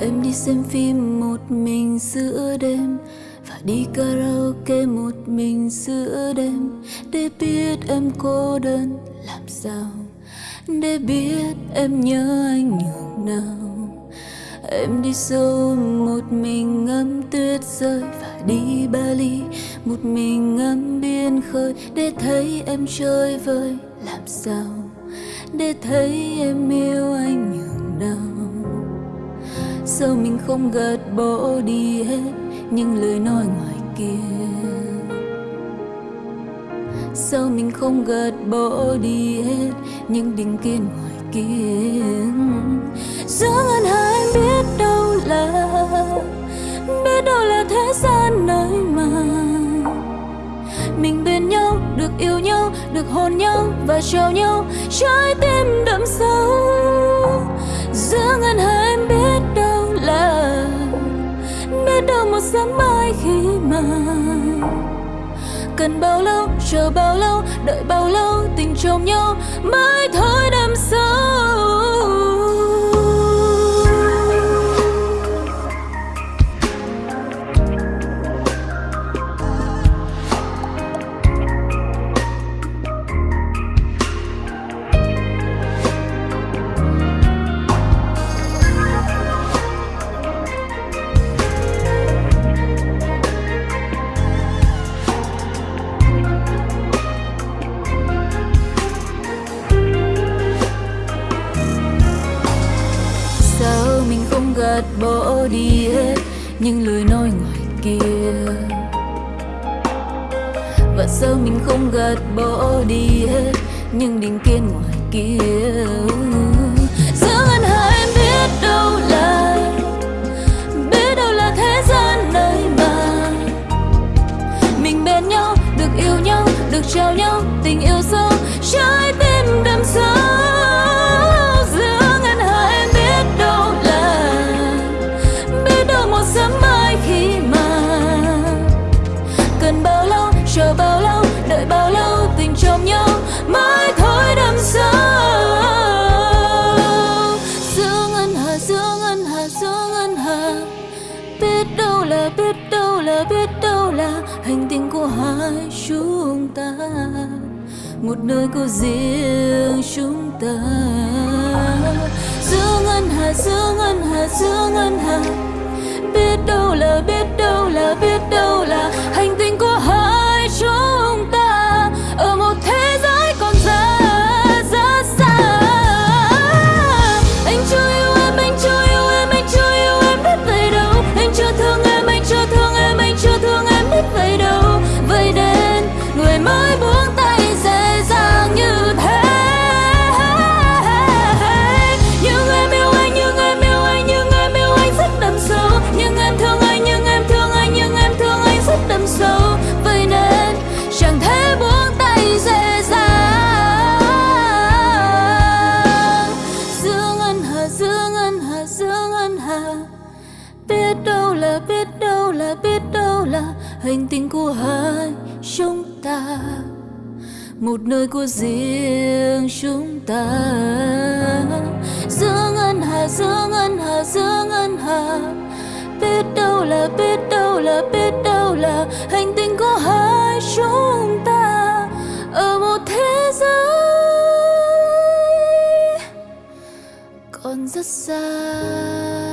Em đi xem phim một mình giữa đêm Và đi karaoke một mình giữa đêm. Để biết em cô đơn làm sao, Để biết em nhớ anh nhường nào. Em đi sâu một mình ngắm tuyết rơi Và đi Bali, một mình ngắm biển khơi. Để thấy em chơi vơi, làm sao? Để thấy em yêu anh. Sao mình không gạt bỏ đi hết Những lời nói ngoài kia? Sao mình không gạt bỏ đi hết Những định kiến ngoài kia? Giữa ngân hà em biết đâu là Biết đâu là thế gian nơi mà Mình bên nhau, được yêu nhau, được hôn nhau Và trao nhau trái tim đậm sâu. Giữa ngân hà em biết Cần bao lâu, chờ bao lâu, đợi bao lâu Tình trong nhau mới mình không gạt bỏ đi hết Những lời nói ngoài kia. Và sao mình không gạt bỏ đi hết Những định kiến ngoài kia. Giữa ngân hà em biết đâu là Biết đâu là thế gian nơi mà. Mình bên nhau, được yêu nhau, được trao nhau Tình Biết đâu là, biết đâu là, biết đâu là Hành tinh của hai chúng ta. Một nơi của riêng chúng ta. Giữa ngân hà, giữa ngân hà, giữa ngân hà. Biết đâu là, biết đâu Biết đâu là, biết đâu là, biết đâu là Hành tinh của hai chúng ta. Một nơi của riêng chúng ta. Giữa ngân hà, giữa ngân hà, giữa ngân hà. Biết đâu là, biết đâu là, biết đâu là Hành tinh của hai chúng ta. Ở một thế giới còn rất xa.